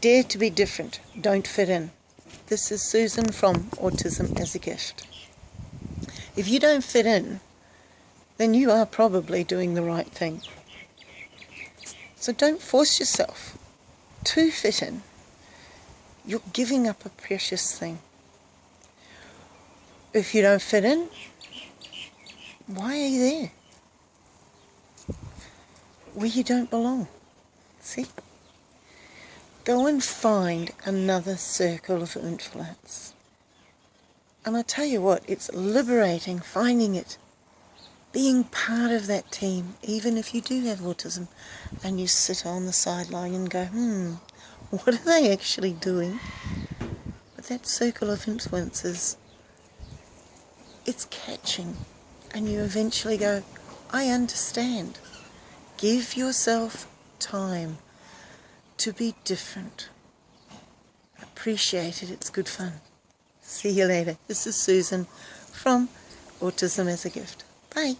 Dare to be different. Don't fit in. This is Susan from Autism as a Gift. If you don't fit in, then you are probably doing the right thing. So don't force yourself to fit in. You're giving up a precious thing. If you don't fit in, why are you there? Where you don't belong. See? Go and find another circle of influence. And I tell you what, it's liberating finding it. Being part of that team, even if you do have autism, and you sit on the sideline and go, hmm, what are they actually doing? But that circle of influence is, it's catching. And you eventually go, I understand. Give yourself time to be different. Appreciate it, it's good fun. See you later. This is Susan from Autism as a Gift. Bye.